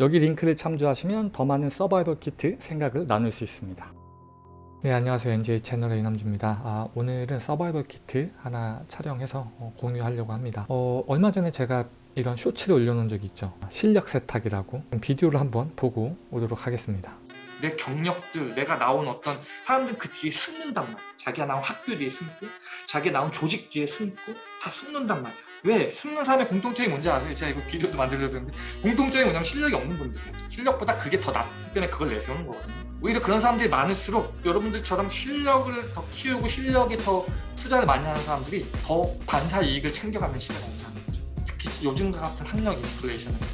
여기 링크를 참조하시면 더 많은 서바이벌 키트 생각을 나눌 수 있습니다. 네 안녕하세요 NJ 채널의 이남주입니다. 아, 오늘은 서바이벌 키트 하나 촬영해서 어, 공유하려고 합니다. 어, 얼마 전에 제가 이런 쇼츠를 올려놓은 적이 있죠. 실력 세탁이라고 비디오를 한번 보고 오도록 하겠습니다. 내 경력들, 내가 나온 어떤 사람들 그 뒤에 숨는단 말이야. 자기가 나온 학교 뒤에 숨고, 자기가 나온 조직 뒤에 숨고, 다 숨는단 말이야. 왜? 숨는 사람의 공통점이 뭔지 아세요? 제가 이거 비디오도 만들려고 했는데 공통점이 뭐냐면 실력이 없는 분들이에요. 실력보다 그게 더 낫기 때문에 그걸 내세우는 거거든요. 오히려 그런 사람들이 많을수록 여러분들처럼 실력을 더 키우고 실력에 더 투자를 많이 하는 사람들이 더 반사 이익을 챙겨가는 시대가 온다는 거죠. 특히 요즘과 같은 학력 인플레이션에서는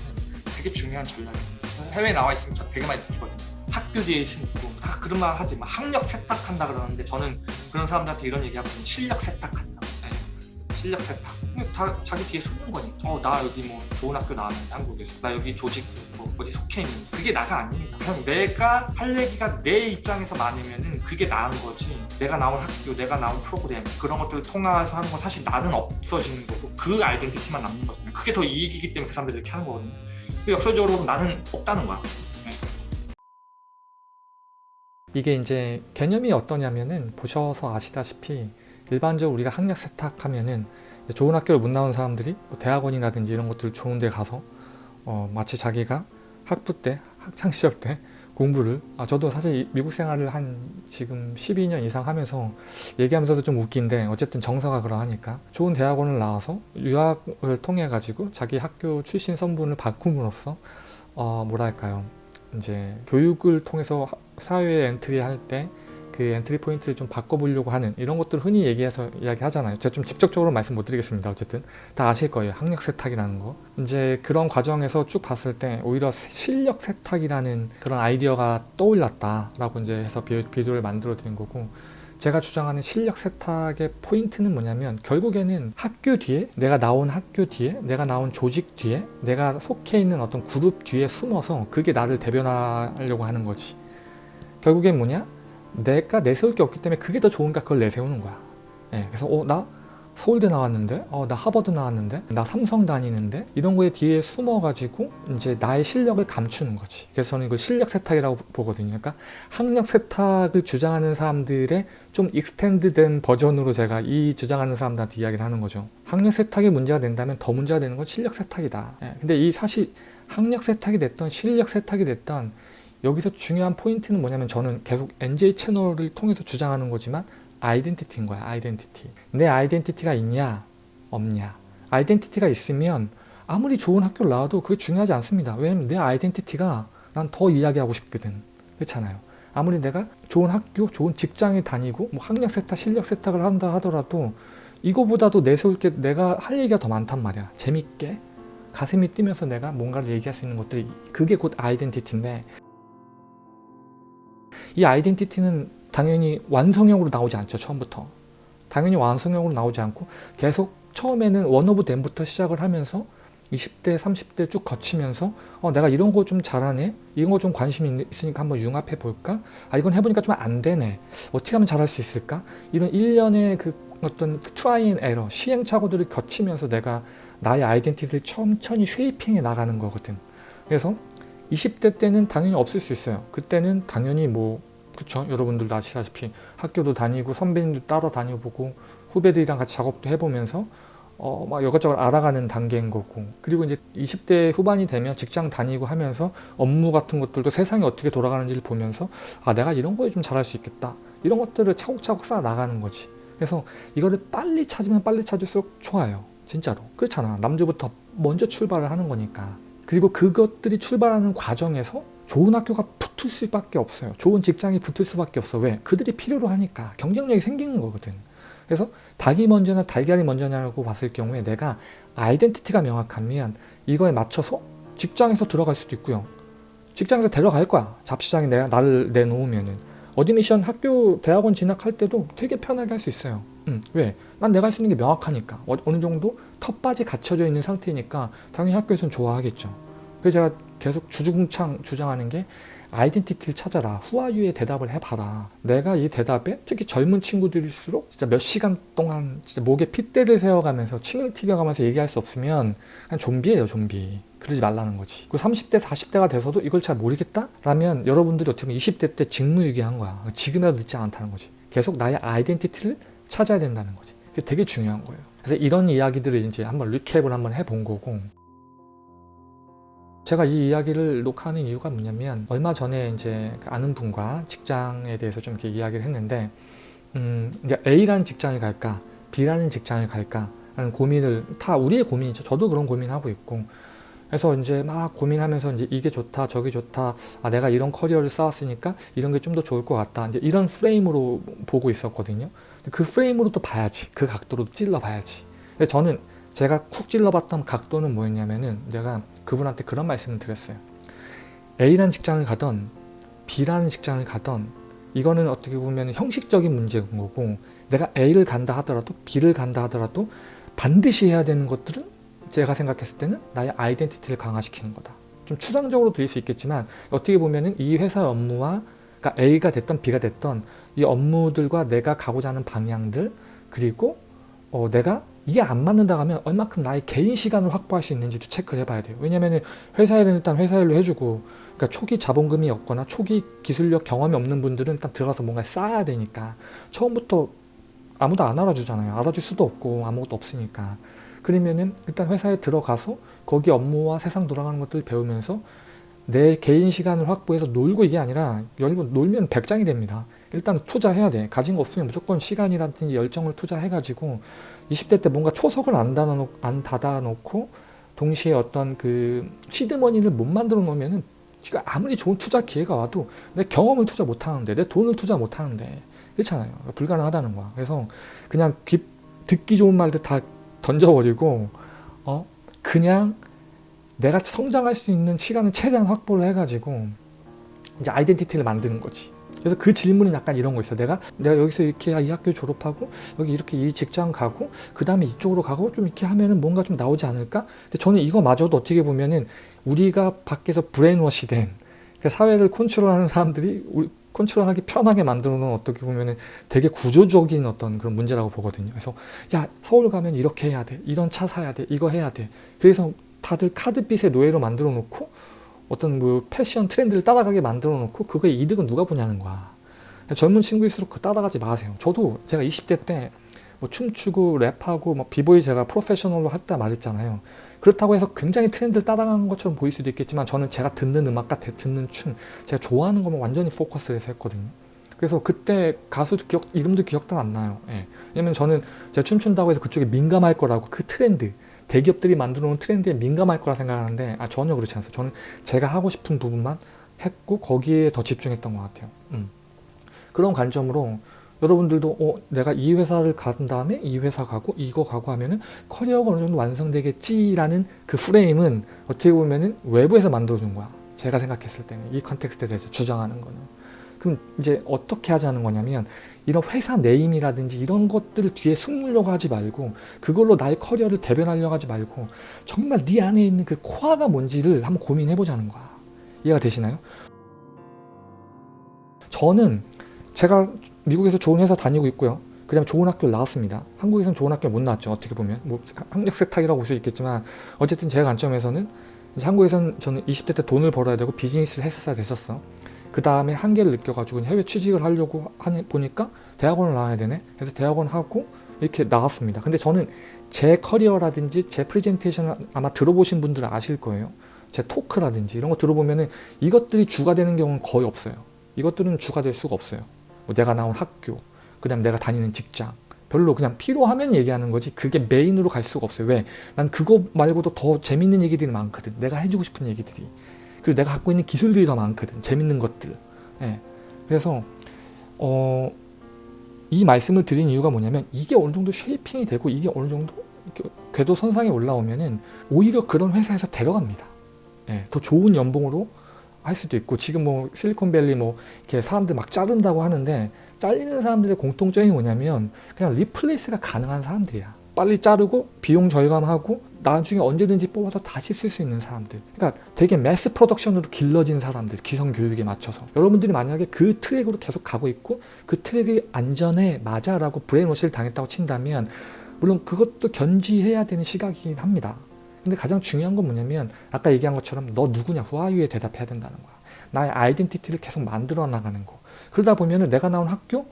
되게 중요한 전략입니다. 해외에 나와 있으면 저 되게 많이 느끼거든요. 학교 뒤에 숨고 다 그런 말 하지 막 학력 세탁한다 그러는데 저는 그런 사람들한테 이런 얘기하거든요 실력 세탁한다 네. 실력 세탁 다 자기 뒤에 숨는 거니까 어 나 여기 뭐 좋은 학교 나왔는데 한국에서 나 여기 조직 뭐 어디 속해 있는 그게 나가 아닙니다. 그냥 내가 할 얘기가 내 입장에서 많으면은 그게 나은 거지. 내가 나온 학교 내가 나온 프로그램 그런 것들을 통해서 하는 건 사실 나는 없어지는 거고 그 아이덴티티만 남는 거잖아요. 그게 더 이익이기 때문에 그 사람들이 이렇게 하는 거거든요. 역설적으로 나는 없다는 거야. 이게 이제 개념이 어떠냐면은 보셔서 아시다시피 일반적으로 우리가 학력 세탁하면은 좋은 학교를 못 나온 사람들이 뭐 대학원이라든지 이런 것들 좋은 데 가서 어 마치 자기가 학부 때 학창 시절 때 공부를 아 저도 사실 미국 생활을 한 지금 12년 이상 하면서 얘기하면서도 좀 웃긴데 어쨌든 정서가 그러하니까 좋은 대학원을 나와서 유학을 통해 가지고 자기 학교 출신 선분을 바꿈으로써 어 뭐랄까요? 이제 교육을 통해서 사회에 entry 할 때 그 entry point를 좀 바꿔보려고 하는 이런 것들 흔히 얘기해서 이야기하잖아요. 제가 좀 직접적으로 말씀 못 드리겠습니다. 어쨌든 다 아실 거예요. 학력 세탁이라는 거. 이제 그런 과정에서 쭉 봤을 때 오히려 실력 세탁이라는 그런 아이디어가 떠올랐다라고 이제 해서 비디오를 만들어 드린 거고 제가 주장하는 실력 세탁의 포인트는 뭐냐면 결국에는 학교 뒤에 내가 나온 학교 뒤에 내가 나온 조직 뒤에 내가 속해 있는 어떤 그룹 뒤에 숨어서 그게 나를 대변하려고 하는 거지 결국엔 뭐냐 내가 내세울 게 없기 때문에 그게 더 좋은가 그걸 내세우는 거야. 예, 그래서 어 나 서울대 나왔는데? 어 나 하버드 나왔는데? 나 삼성 다니는데? 이런 거에 뒤에 숨어 가지고 이제 나의 실력을 감추는 거지. 그래서 저는 이걸 실력 세탁이라고 보거든요. 그러니까 학력 세탁을 주장하는 사람들의 좀 extend된 버전으로 제가 이 주장하는 사람들한테 이야기를 하는 거죠. 학력 세탁이 문제가 된다면 더 문제가 되는 건 실력 세탁이다. 예, 근데 이 사실 학력 세탁이 됐던 실력 세탁이 됐던 여기서 중요한 포인트는 뭐냐면 저는 계속 NJ 채널을 통해서 주장하는 거지만 아이덴티티인 거야 아이덴티티. 내 아이덴티티가 있냐? 없냐? 아이덴티티가 있으면 아무리 좋은 학교를 나와도 그게 중요하지 않습니다. 왜냐면 내 아이덴티티가 난 더 이야기하고 싶거든. 그렇잖아요. 아무리 내가 좋은 학교 좋은 직장에 다니고 뭐 학력 세탁 실력 세탁을 한다 하더라도 이거보다도 내세울 게 내가 할 얘기가 더 많단 말이야. 재밌게. 가슴이 뛰면서 내가 뭔가를 얘기할 수 있는 것들이 그게 곧 identity인데 이 identity는 당연히 완성형으로 나오지 않죠 처음부터. 당연히 완성형으로 나오지 않고 계속 처음에는 one of them부터 시작을 하면서 20대 30대 쭉 거치면서 어, 내가 이런 거 좀 잘하네? 이런 거 좀 관심이 있으니까 한번 융합해 볼까? 아 이건 해보니까 좀 안 되네. 어떻게 하면 잘할 수 있을까? 이런 일련의 그 어떤 try and error 시행착오들을 거치면서 내가 나의 identity를 천천히 shaping해 나가는 거거든. 그래서 20대 때는 당연히 없을 수 있어요. 그때는 당연히 뭐 그쵸? 여러분들도 아시다시피 학교도 다니고 선배님도 따라 다녀보고 후배들이랑 같이 작업도 해보면서 어, 막 이것저것 알아가는 단계인 거고. 그리고 이제 20대 후반이 되면 직장 다니고 하면서 업무 같은 것들도 세상이 어떻게 돌아가는지를 보면서 아 내가 이런 거에 좀 잘할 수 있겠다. 이런 것들을 차곡차곡 쌓아 나가는 거지. 그래서 이거를 빨리 찾으면 빨리 찾을수록 좋아요. 진짜로. 그렇잖아. 남들부터 먼저 출발을 하는 거니까. 그리고 그것들이 출발하는 과정에서 좋은 학교가 붙을 수밖에 없어요. 좋은 직장이 붙을 수밖에 없어. 왜? 그들이 필요로 하니까 경쟁력이 생기는 거거든. 그래서 닭이 먼저나 달걀이 먼저냐고 봤을 경우에 내가 아이덴티티가 명확하면 이거에 맞춰서 직장에서 들어갈 수도 있고요. 직장에서 데려갈 거야. job 시장에 내가 나를 내놓으면은. admission 학교 대학원 진학할 때도 되게 편하게 할 수 있어요. 음, 왜? 난 내가 할 수 있는 게 명확하니까. 어느 정도 텃밭이 갖춰져 있는 상태니까 당연히 학교에서는 좋아하겠죠. 그래서 제가 계속 주구장창 주장하는 게 identity를 찾아라. 후아유의 대답을 해봐라. 내가 이 대답에 특히 젊은 친구들일수록 진짜 몇 시간 동안 진짜 목에 핏대를 세워가면서 침을 튀겨가면서 얘기할 수 없으면 그냥 좀비예요 좀비. 그러지 말라는 거지. 그 30대 40대가 돼서도 이걸 잘 모르겠다? 라면 여러분들이 어떻게 보면 20대 때 직무유기한 거야. 지금이라도 늦지 않다는 거지. 계속 나의 아이덴티티를 찾아야 된다는 거지. 되게 중요한 거예요. 그래서 이런 이야기들을 이제 한번 리캡을 한번 해본 거고 제가 이 이야기를 녹화하는 이유가 뭐냐면 얼마 전에 이제 그 아는 분과 직장에 대해서 좀 이렇게 이야기를 했는데 음 이제 A라는 직장을 갈까 B라는 직장을 갈까 하는 고민을 다 우리의 고민이죠. 저도 그런 고민하고 있고 그래서 이제 막 고민하면서 이제 이게 좋다 저게 좋다 아 내가 이런 커리어를 쌓았으니까 이런 게 좀 더 좋을 것 같다 이제 이런 프레임으로 보고 있었거든요. 그 프레임으로 또 봐야지 그 각도로 찔러 봐야지. 근데 저는 제가 쿡 찔러봤던 각도는 뭐였냐면은 내가 그분한테 그런 말씀을 드렸어요. A라는 직장을 가던 B라는 직장을 가던 이거는 어떻게 보면 형식적인 문제인 거고 내가 A를 간다 하더라도 B를 간다 하더라도 반드시 해야 되는 것들은 제가 생각했을 때는 나의 아이덴티티를 강화시키는 거다. 좀 추상적으로 들릴 수 있겠지만 어떻게 보면 은 이 회사의 업무와 그러니까 A가 됐던 B가 됐던 이 업무들과 내가 가고자 하는 방향들 그리고 어, 내가 이게 안 맞는다 하면 얼마큼 나의 개인 시간을 확보할 수 있는지도 체크를 해봐야 돼요. 왜냐면은 회사 일은 일단 회사 일로 해주고 그러니까 초기 자본금이 없거나 초기 기술력 경험이 없는 분들은 일단 들어가서 뭔가 쌓아야 되니까 처음부터 아무도 안 알아주잖아요. 알아줄 수도 없고 아무것도 없으니까. 그러면은 일단 회사에 들어가서 거기 업무와 세상 돌아가는 것들 배우면서 내 개인 시간을 확보해서 놀고 이게 아니라 여러분 놀면 백장이 됩니다. 일단 투자해야 돼. 가진 거 없으면 무조건 시간이라든지 열정을 투자해가지고 20대 때 뭔가 초석을 안 닫아놓, 안 닫아놓고 동시에 어떤 그 시드머니를 못 만들어 놓으면은 지금 아무리 좋은 투자 기회가 와도 내 경험을 투자 못 하는데 내 돈을 투자 못 하는데 그렇잖아요. 불가능하다는 거야. 그래서 그냥 귀, 듣기 좋은 말들 다 던져버리고 어 그냥 내가 성장할 수 있는 시간을 최대한 확보를 해가지고 이제 아이덴티티를 만드는 거지. 그래서 그 질문은 약간 이런 거 있어. 내가 내가 여기서 이렇게 이 학교 졸업하고 여기 이렇게 이 직장 가고 그 다음에 이쪽으로 가고 좀 이렇게 하면은 뭔가 좀 나오지 않을까? 근데 저는 이거마저도 어떻게 보면은 우리가 밖에서 brainwash 된 그 사회를 컨트롤하는 사람들이 컨트롤하기 편하게 만들어 놓은 어떻게 보면은 되게 구조적인 어떤 그런 문제라고 보거든요. 그래서 야 서울 가면 이렇게 해야 돼, 이런 차 사야 돼, 이거 해야 돼. 그래서 다들 카드빚의 노예로 만들어 놓고 어떤 뭐 패션 트렌드를 따라가게 만들어 놓고 그거의 이득은 누가 보냐는 거야. 젊은 친구일수록 그 따라가지 마세요. 저도 제가 20대 때 뭐 춤추고 랩하고 뭐 비보이 제가 프로페셔널로 했다 말했잖아요. 그렇다고 해서 굉장히 트렌드를 따라가는 것처럼 보일 수도 있겠지만 저는 제가 듣는 음악과 듣는 춤 제가 좋아하는 것만 완전히 포커스를 해서 했거든요. 그래서 그때 가수 기억 이름도 기억도 안 나요. 예. 왜냐면 저는 제가 춤춘다고 해서 그쪽에 민감할 거라고 그 트렌드 대기업들이 만들어 놓은 트렌드에 민감할 거라 생각하는데 아, 전혀 그렇지 않았어요. 저는 제가 하고 싶은 부분만 했고 거기에 더 집중했던 것 같아요. 음. 그런 관점으로 여러분들도 어, 내가 이 회사를 간 다음에 이 회사 가고 이거 가고 하면은 커리어가 어느 정도 완성되겠지라는 그 프레임은 어떻게 보면은 외부에서 만들어준 거야. 제가 생각했을 때는 이 context에 대해서 주장하는 거는. 그럼 이제 어떻게 하자는 거냐면 이런 회사 name이라든지 이런 것들을 뒤에 숨으려고 하지 말고 그걸로 나의 커리어를 대변하려고 하지 말고 정말 네 안에 있는 그 코어가 뭔지를 한번 고민해 보자는 거야. 이해가 되시나요? 저는 제가 미국에서 좋은 회사 다니고 있고요. 그 다음에 좋은 학교를 나왔습니다. 한국에서는 좋은 학교 못 나왔죠. 어떻게 보면. 뭐 학력 세탁이라고 볼 수 있겠지만 어쨌든 제 관점에서는 한국에서는 저는 20대 때 돈을 벌어야 되고 비즈니스를 했었어야 됐었어. 그 다음에 한계를 느껴가지고 해외 취직을 하려고 하니, 보니까 대학원을 나와야 되네. 그래서 대학원 하고 이렇게 나왔습니다. 근데 저는 제 커리어라든지 제 프레젠테이션을 아마 들어보신 분들은 아실 거예요. 제 토크라든지 이런 거 들어보면은 이것들이 주가 되는 경우는 거의 없어요. 이것들은 주가 될 수가 없어요. 뭐 내가 나온 학교, 그 다음 내가 다니는 직장, 별로 그냥 필요하면 얘기하는 거지 그게 메인으로 갈 수가 없어요. 왜? 난 그거 말고도 더 재밌는 얘기들이 많거든. 내가 해주고 싶은 얘기들이. 그리고 내가 갖고 있는 기술들이 더 많거든. 재밌는 것들. 예. 그래서 어, 이 말씀을 드린 이유가 뭐냐면 이게 어느 정도 shaping이 되고 이게 어느 정도 궤도 선상에 올라오면은 오히려 그런 회사에서 데려갑니다. 예, 더 좋은 연봉으로 할 수도 있고 지금 뭐 실리콘밸리 뭐 이렇게 사람들 막 자른다고 하는데 잘리는 사람들의 공통점이 뭐냐면 그냥 replace가 가능한 사람들이야. 빨리 자르고 비용 절감하고 나중에 언제든지 뽑아서 다시 쓸 수 있는 사람들. 그러니까 되게 mass production으로 길러진 사람들 기성 교육에 맞춰서. 여러분들이 만약에 그 트랙으로 계속 가고 있고 그 트랙이 안전해 맞아 라고 브레인워시를 당했다고 친다면 물론 그것도 견지해야 되는 시각이긴 합니다. 근데 가장 중요한 건 뭐냐면 아까 얘기한 것처럼 너 누구냐 후아유에 대답해야 된다는 거야. 나의 아이덴티티를 계속 만들어 나가는 거. 그러다 보면 은 내가 나온 학교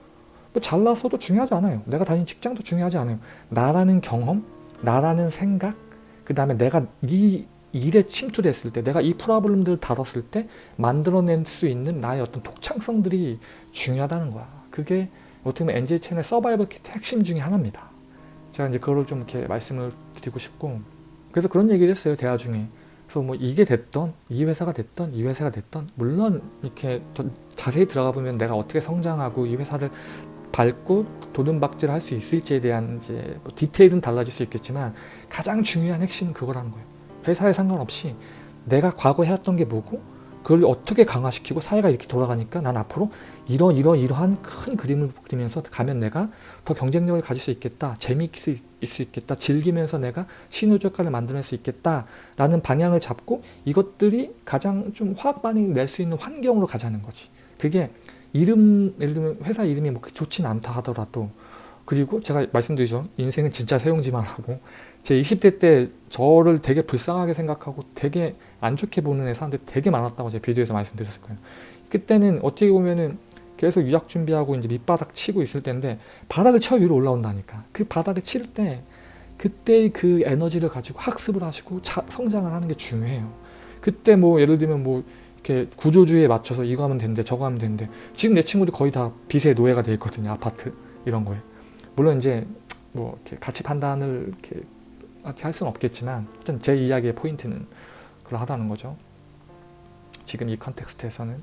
뭐 잘났어도 중요하지 않아요. 내가 다닌 직장도 중요하지 않아요. 나라는 경험 나라는 생각 그 다음에 내가 이 일에 침투됐을 때 내가 이 프로블럼들을 다뤘을 때 만들어낼 수 있는 나의 어떤 독창성들이 중요하다는 거야. 그게 어떻게 보면 NJ 채널 서바이벌 키트 핵심 중에 하나입니다. 제가 이제 그거를 좀 이렇게 말씀을 드리고 싶고 그래서 그런 얘기를 했어요 대화 중에. 그래서 뭐 이게 됐던 이 회사가 됐던 이 회사가 됐던 물론 이렇게 더 자세히 들어가 보면 내가 어떻게 성장하고 이 회사를 밟고 도둑박질 할 수 있을지에 대한 이제 뭐 디테일은 달라질 수 있겠지만 가장 중요한 핵심은 그거라는 거예요. 회사에 상관없이 내가 과거 해왔던 게 뭐고 그걸 어떻게 강화시키고 사회가 이렇게 돌아가니까 난 앞으로 이런 이런 이러한 큰 그림을 그리면서 가면 내가 더 경쟁력을 가질 수 있겠다 재미있을 수 있겠다 즐기면서 내가 신호적가를 만들어낼 수 있겠다 라는 방향을 잡고 이것들이 가장 좀 화학 반응을 낼 수 있는 환경으로 가자는 거지 그게 이름 예를 들면 회사 이름이 뭐 좋진 않다 하더라도 그리고 제가 말씀드리죠. 인생은 진짜 세용지만 하고 제 20대 때 저를 되게 불쌍하게 생각하고 되게 안 좋게 보는 애 사람들 되게 많았다고 제 비디오에서 말씀드렸을 거예요. 그때는 어떻게 보면은 계속 유학 준비하고 이제 밑바닥 치고 있을 때인데 바닥을 쳐 위로 올라온다니까. 그 바닥을 칠 때 그때의 그 에너지를 가지고 학습을 하시고 자, 성장을 하는 게 중요해요. 그때 뭐 예를 들면 뭐 이렇게 구조주의에 맞춰서 이거 하면 되는데 저거 하면 되는데 지금 내 친구들 거의 다 빚의 노예가 돼 있거든요 아파트 이런 거에. 물론 이제 뭐 이렇게 가치 판단을 이렇게 할 수는 없겠지만 어쨌든 제 이야기의 포인트는 그러하다는 거죠. 지금 이 컨텍스트에서는.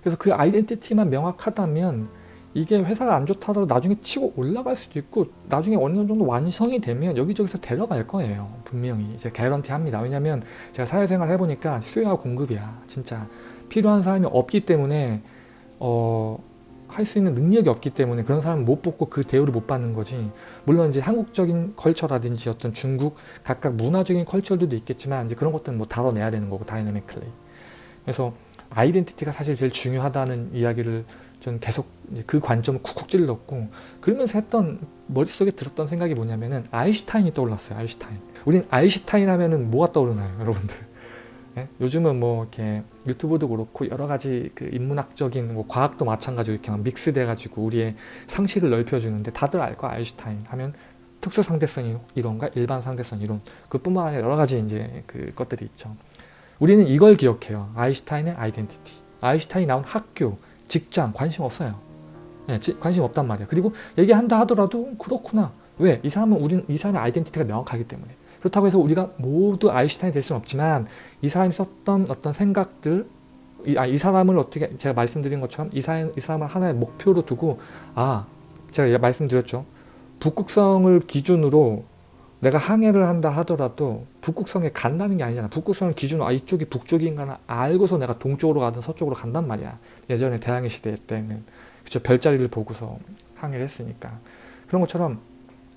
그래서 그 아이덴티티만 명확하다면 이게 회사가 안 좋다더라도 나중에 치고 올라갈 수도 있고 나중에 어느 정도 완성이 되면 여기저기서 데려갈 거예요 분명히. 이제 개런티 합니다. 왜냐면 제가 사회생활 해보니까 수요와 공급이야. 진짜 필요한 사람이 없기 때문에 어, 할 수 있는 능력이 없기 때문에 그런 사람은 못 뽑고 그 대우를 못 받는 거지. 물론 이제 한국적인 컬처라든지 어떤 중국 각각 문화적인 컬처들도 있겠지만 이제 그런 것들은 뭐 다뤄내야 되는 거고 다이내믹클리. 그래서 아이덴티티가 사실 제일 중요하다는 이야기를 전 계속 그 관점을 쿡쿡 찔렀고 그러면서 했던 머릿속에 들었던 생각이 뭐냐면은 아인슈타인이 떠올랐어요 아인슈타인. 우린 아인슈타인 하면은 뭐가 떠오르나요 여러분들? 예? 요즘은 뭐 이렇게 유튜브도 그렇고 여러 가지 그 인문학적인 뭐 과학도 마찬가지로 이렇게 막 믹스돼 가지고 우리의 상식을 넓혀주는데 다들 알거 아인슈타인 하면 특수 상대성 이론과 일반 상대성 이론 그뿐만 아니라 여러 가지 이제 그 것들이 있죠. 우리는 이걸 기억해요. 아인슈타인의 아이덴티티. 아인슈타인이 나온 학교 직장 관심 없어요. 네, 지, 관심 없단 말이야. 그리고 얘기한다 하더라도 그렇구나. 왜? 이 사람은 우리는 이 사람의 아이덴티티가 명확하기 때문에. 그렇다고 해서 우리가 모두 아인슈타인이 될 수는 없지만 이 사람이 썼던 어떤 생각들 이, 아, 이 사람을 어떻게 제가 말씀드린 것처럼 이, 사람, 이 사람을 하나의 목표로 두고 아 제가 말씀드렸죠. 북극성을 기준으로 내가 항해를 한다 하더라도 북극성에 간다는 게 아니잖아. 북극성을 기준으로 아 이쪽이 북쪽인가 알고서 내가 동쪽으로 가든 서쪽으로 간단 말이야. 예전에 대항해 시대 때는 그쵸 별자리를 보고서 항해를 했으니까 그런 것처럼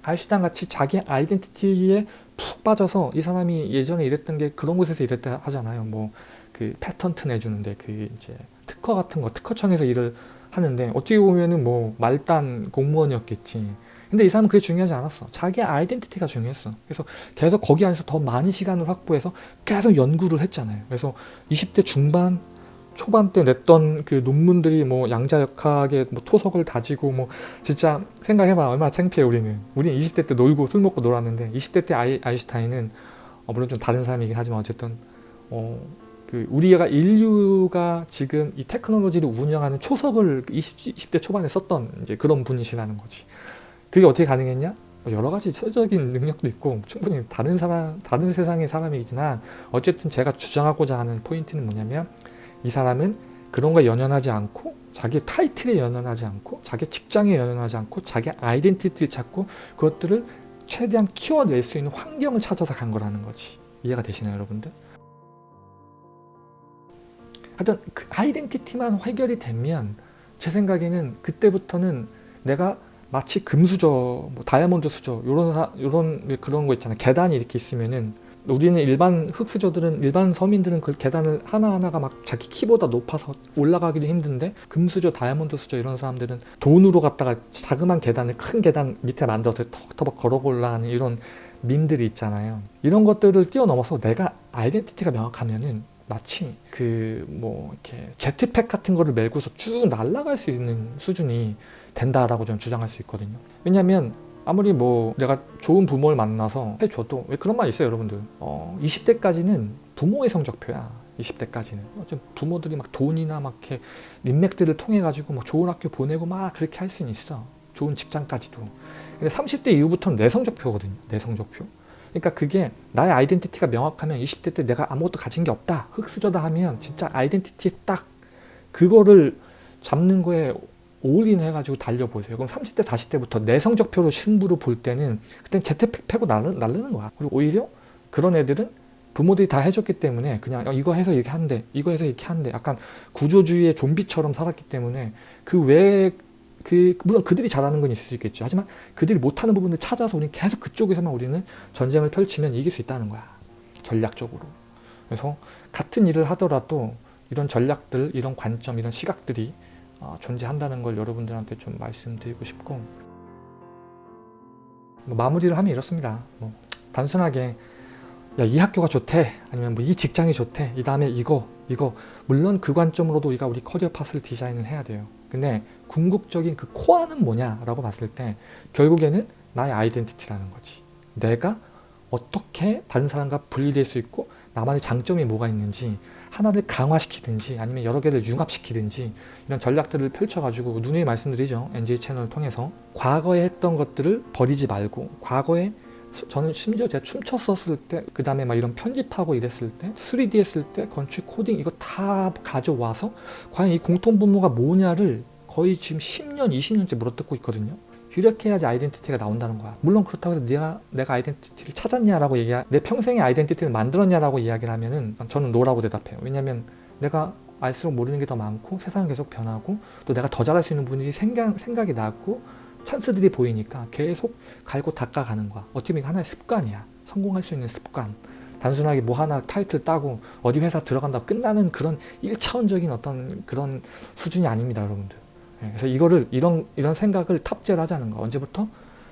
아인슈타인 같이 자기 아이덴티티에 푹 빠져서 이 사람이 예전에 이랬던 게 그런 곳에서 이랬다 하잖아요. 뭐 그 패턴트 내주는데 그 이제 특허 같은 거 특허청에서 일을 하는데 어떻게 보면은 뭐 말단 공무원이었겠지. 근데 이 사람은 그게 중요하지 않았어. 자기 아이덴티티가 중요했어. 그래서 계속 거기 안에서 더 많은 시간을 확보해서 계속 연구를 했잖아요. 그래서 20대 중반 초반 때 냈던 그 논문들이 뭐 양자역학의 뭐 토석을 다지고 뭐 진짜 생각해봐 얼마나 창피해 우리는 우리는 20대 때 놀고 술 먹고 놀았는데 20대 때 아이, 아인슈타인은 어 물론 좀 다른 사람이긴 하지만 어쨌든 어 그 우리가 인류가 지금 이 테크놀로지를 운영하는 초석을 20, 20대 초반에 썼던 이제 그런 분이시라는 거지 그게 어떻게 가능했냐? 뭐 여러 가지 체적인 능력도 있고 충분히 다른 사람, 다른 세상의 사람이지만 어쨌든 제가 주장하고자 하는 포인트는 뭐냐면 이 사람은 그런 거에 연연하지 않고 자기 타이틀에 연연하지 않고 자기 직장에 연연하지 않고 자기 아이덴티티를 찾고 그것들을 최대한 키워낼 수 있는 환경을 찾아서 간 거라는 거지 이해가 되시나요 여러분들? 하여튼 그 아이덴티티만 해결이 되면 제 생각에는 그때부터는 내가 마치 금수저, 뭐 다이아몬드 수저 요런 사- 요런 그런 거 있잖아요. 계단이 이렇게 있으면은 우리는 일반 흙수저들은 일반 서민들은 그 계단을 하나하나가 막 자기 키보다 높아서 올라가기도 힘든데 금수저, 다이아몬드 수저 이런 사람들은 돈으로 갖다가 자그만 계단을 큰 계단 밑에 만들어서 터벅터벅 걸어 올라가는 이런 민들이 있잖아요. 이런 것들을 뛰어넘어서 내가 아이덴티티가 명확하면은 마치 그뭐 이렇게 제트팩 같은 거를 메고서 쭉 날아갈 수 있는 수준이 된다라고 저는 주장할 수 있거든요. 왜냐하면 아무리 뭐 내가 좋은 부모를 만나서 해줘도 왜 그런 말 있어요 여러분들? 어 20대까지는 부모의 성적표야 20대까지는. 좀 부모들이 막 돈이나 막 이렇게 인맥들을 통해 가지고 뭐 좋은 학교 보내고 막 그렇게 할 수는 있어. 좋은 직장까지도. 근데 30대 이후부터는 내 성적표거든요 내 성적표. 그러니까 그게 나의 아이덴티티가 명확하면 20대 때 내가 아무것도 가진 게 없다 흙수저다 하면 진짜 아이덴티티에 딱 그거를 잡는 거에 올인 해가지고 달려보세요. 그럼 30대, 40대부터 내 성적표로 승부를 볼 때는 그땐 재택 패고 날르, 날르는 거야. 그리고 오히려 그런 애들은 부모들이 다 해줬기 때문에 그냥 어, 이거 해서 이렇게 한대, 이거 해서 이렇게 한대. 약간 구조주의의 좀비처럼 살았기 때문에 그 외에 그 물론 그들이 잘하는 건 있을 수 있겠죠. 하지만 그들이 못하는 부분을 찾아서 우리는 계속 그쪽에서만 우리는 전쟁을 펼치면 이길 수 있다는 거야. 전략적으로. 그래서 같은 일을 하더라도 이런 전략들, 이런 관점, 이런 시각들이 어, 존재한다는 걸 여러분들한테 좀 말씀드리고 싶고 뭐 마무리를 하면 이렇습니다. 뭐 단순하게 야, 이 학교가 좋대 아니면 뭐 이 직장이 좋대 이 다음에 이거 이거 물론 그 관점으로도 우리가 우리 커리어 파스를 디자인을 해야 돼요. 근데 궁극적인 그 코어는 뭐냐라고 봤을 때 결국에는 나의 아이덴티티라는 거지. 내가 어떻게 다른 사람과 분리될 수 있고 나만의 장점이 뭐가 있는지 하나를 강화시키든지 아니면 여러 개를 융합시키든지 이런 전략들을 펼쳐가지고 누누이 말씀드리죠. NJ 채널을 통해서 과거에 했던 것들을 버리지 말고 과거에 수- 저는 심지어 제가 춤췄었을 때 그 다음에 막 이런 편집하고 이랬을 때 3D 했을 때 건축 코딩 이거 다 가져와서 과연 이 공통분모가 뭐냐를 거의 지금 10년 20년째 물어뜯고 있거든요. 이렇게 해야지 identity가 나온다는 거야. 물론 그렇다고 해서 내가 내가 identity를 찾았냐라고 얘기, 내 평생의 identity를 만들었냐라고 이야기를 하면은 저는 no라고 대답해요. 왜냐면 내가 알수록 모르는 게 더 많고 세상은 계속 변하고 또 내가 더 잘할 수 있는 부분들이 생각, 생각이 나고 찬스들이 보이니까 계속 갈고 닦아가는 거야. 어떻게 보면 하나의 습관이야. 성공할 수 있는 습관. 단순하게 뭐 하나 타이틀 따고 어디 회사 들어간다고 끝나는 그런 1차원적인 어떤 그런 수준이 아닙니다, 여러분들. 예, 그래서 이거를 이런 이런 생각을 탑재를 하자는 거. 언제부터?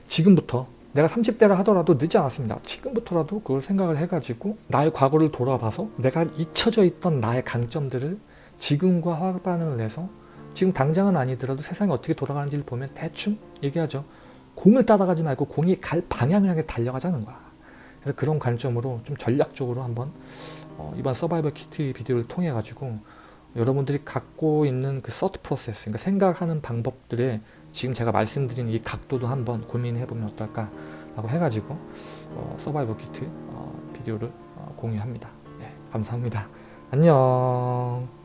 지금부터. 내가 30대라 하더라도 늦지 않았습니다. 지금부터라도 그걸 생각을 해가지고 나의 과거를 돌아봐서 내가 잊혀져 있던 나의 강점들을 지금과 화학 반응을 내서 지금 당장은 아니더라도 세상이 어떻게 돌아가는지를 보면 대충 얘기하죠. 공을 따라가지 말고 공이 갈 방향을 향해 달려가자는 거야. 그래서 그런 관점으로 좀 전략적으로 한번 어, 이번 서바이벌 키트 비디오를 통해 가지고 여러분들이 갖고 있는 그 서트 프로세스, 그러니까 생각하는 방법들에 지금 제가 말씀드린 이 각도도 한번 고민해 보면 어떨까 라고 해가지고 어, 서바이벌 키트 어, 비디오를 어, 공유합니다. 네, 감사합니다. 안녕.